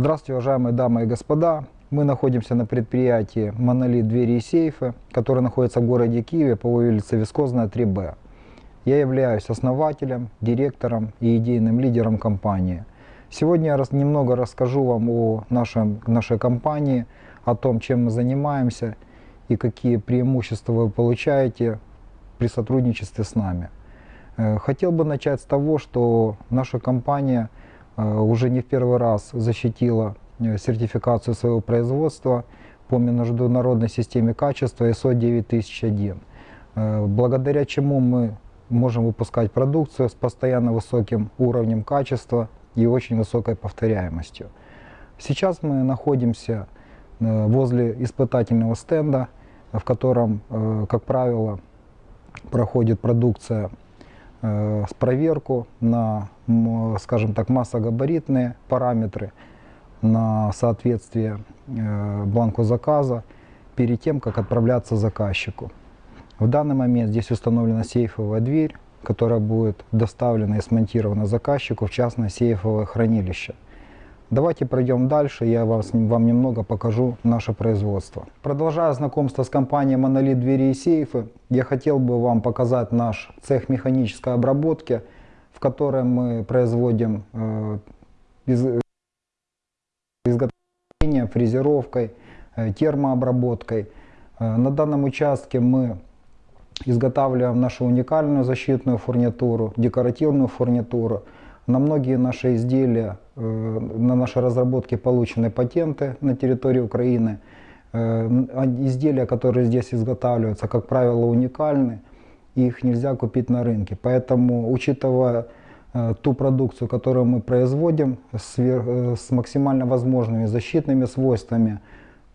Здравствуйте, уважаемые дамы и господа. Мы находимся на предприятии «Монолит двери и сейфы», которое находится в городе Киеве по улице Вискозная, 3Б. Я являюсь основателем, директором и идейным лидером компании. Сегодня я немного расскажу вам о нашем, нашей компании, о том, чем мы занимаемся и какие преимущества вы получаете при сотрудничестве с нами. Э, хотел бы начать с того, что наша компания – уже не в первый раз защитила э, сертификацию своего производства по международной системе качества ISO 9001, э, благодаря чему мы можем выпускать продукцию с постоянно высоким уровнем качества и очень высокой повторяемостью. Сейчас мы находимся возле испытательного стенда, в котором, как правило, проходит продукция Э, проверку на, скажем так, массогабаритные параметры, на соответствие э, бланку заказа перед тем, как отправляться заказчику. В данный момент здесь установлена сейфовая дверь, которая будет доставлена и смонтирована заказчику в частное сейфовое хранилище. Давайте пройдем дальше, я вас, вам немного покажу наше производство. Продолжая знакомство с компанией Монолит Двери и Сейфы, я хотел бы вам показать наш цех механической обработки, в котором мы производим э, из, изготовление, фрезеровкой, э, термообработкой. Э, на данном участке мы изготавливаем нашу уникальную защитную фурнитуру, декоративную фурнитуру, на многие наши изделия, э, на наши разработки получены патенты на территории Украины. Э, изделия, которые здесь изготавливаются, как правило, уникальны, их нельзя купить на рынке. Поэтому, учитывая э, ту продукцию, которую мы производим с, максимально возможными защитными свойствами,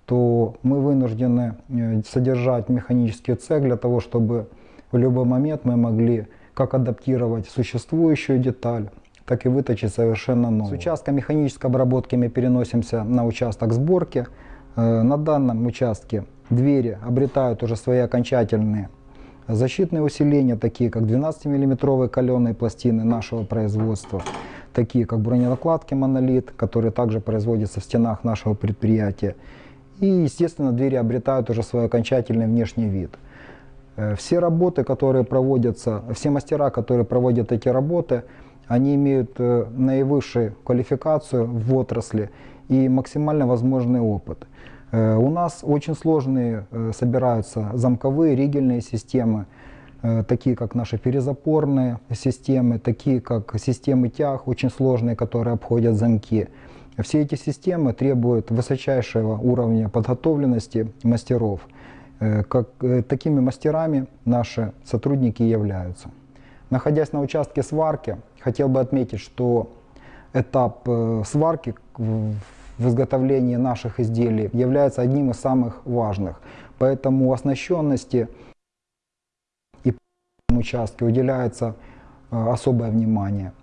то мы вынуждены содержать механический цех для того, чтобы в любой момент мы могли как адаптировать существующую деталь, так и выточить совершенно новую. С участка механической обработки мы переносимся на участок сборки. Э, на данном участке двери обретают уже свои окончательные защитные усиления, такие как 12 миллиметровые каленые пластины нашего производства, такие как броненакладки монолит, которые также производятся в стенах нашего предприятия. И, естественно, двери обретают уже свой окончательный внешний вид. Э, все работы, которые проводятся, все мастера, которые проводят эти работы, они имеют э, наивысшую квалификацию в отрасли и максимально возможный опыт. Э, у нас очень сложные э, собираются замковые ригельные системы, такие как наши перезапорные системы, такие как системы тяг, очень сложные, которые обходят замки. Все эти системы требуют высочайшего уровня подготовленности мастеров. Как, такими мастерами наши сотрудники являются. Находясь на участке сварки, хотел бы отметить, что этап э, сварки в изготовлении наших изделий является одним из самых важных. Поэтому оснащенности и участке уделяется э, особое внимание.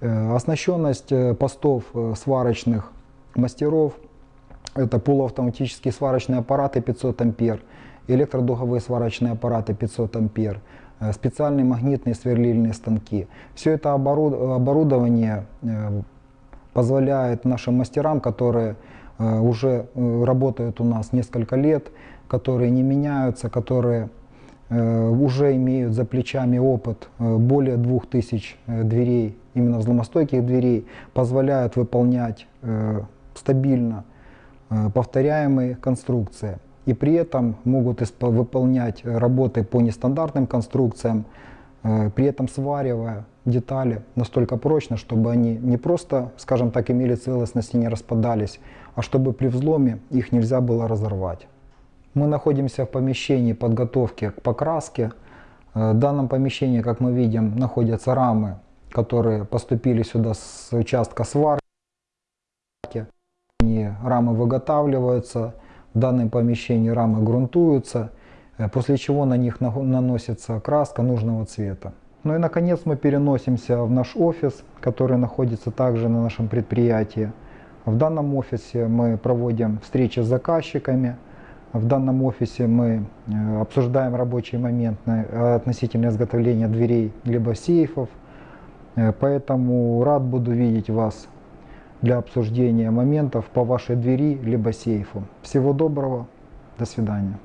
Э, оснащенность постов сварочных мастеров – это полуавтоматические сварочные аппараты 500 ампер, электродуговые сварочные аппараты 500 ампер, специальные магнитные сверлильные станки. Все это оборудование э, позволяет нашим мастерам, которые э, уже работают у нас несколько лет, которые не меняются, которые уже имеют за плечами опыт более 2000 дверей, именно взломостойких дверей, позволяют выполнять стабильно повторяемые конструкции и при этом могут выполнять работы по нестандартным конструкциям, э, при этом сваривая детали настолько прочно, чтобы они не просто, скажем так, имели целостность и не распадались, а чтобы при взломе их нельзя было разорвать. Мы находимся в помещении подготовки к покраске. Э, в данном помещении, как мы видим, находятся рамы, которые поступили сюда с участка сварки. Рамы выготавливаются, в данном помещении рамы грунтуются, э, после чего на них наносится краска нужного цвета. Ну и наконец мы переносимся в наш офис, который находится также на нашем предприятии. В данном офисе мы проводим встречи с заказчиками. В данном офисе мы э, обсуждаем рабочий момент относительно изготовления дверей либо сейфов. Э, поэтому рад буду видеть вас для обсуждения моментов по вашей двери либо сейфу. Всего доброго, до свидания.